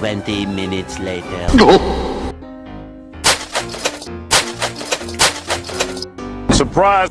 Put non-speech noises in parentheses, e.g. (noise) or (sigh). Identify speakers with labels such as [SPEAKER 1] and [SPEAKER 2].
[SPEAKER 1] 20 minutes later. (laughs)
[SPEAKER 2] Surprise!